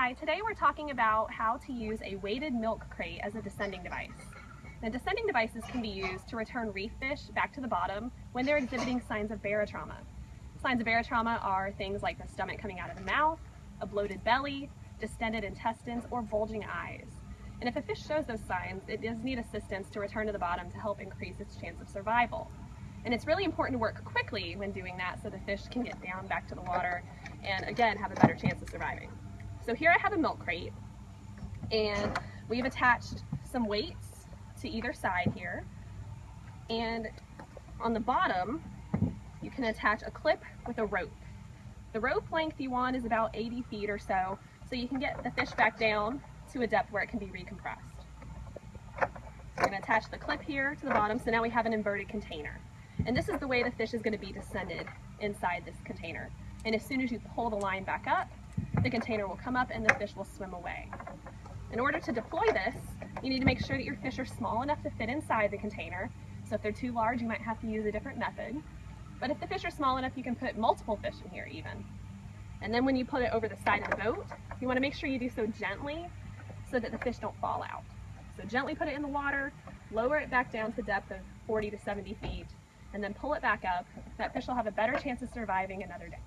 Hi, today we're talking about how to use a weighted milk crate as a descending device. Now, descending devices can be used to return reef fish back to the bottom when they're exhibiting signs of barotrauma. Signs of barotrauma are things like the stomach coming out of the mouth, a bloated belly, distended intestines, or bulging eyes. And if a fish shows those signs, it does need assistance to return to the bottom to help increase its chance of survival. And it's really important to work quickly when doing that so the fish can get down back to the water and again have a better chance of surviving. So here I have a milk crate and we've attached some weights to either side here. And on the bottom, you can attach a clip with a rope. The rope length you want is about 80 feet or so, so you can get the fish back down to a depth where it can be recompressed. I'm going to attach the clip here to the bottom, so now we have an inverted container. And this is the way the fish is going to be descended inside this container. And as soon as you pull the line back up, the container will come up and the fish will swim away. In order to deploy this, you need to make sure that your fish are small enough to fit inside the container. So if they're too large, you might have to use a different method. But if the fish are small enough, you can put multiple fish in here even. And then when you put it over the side of the boat, you want to make sure you do so gently so that the fish don't fall out. So gently put it in the water, lower it back down to depth of 40 to 70 feet, and then pull it back up. That fish will have a better chance of surviving another day.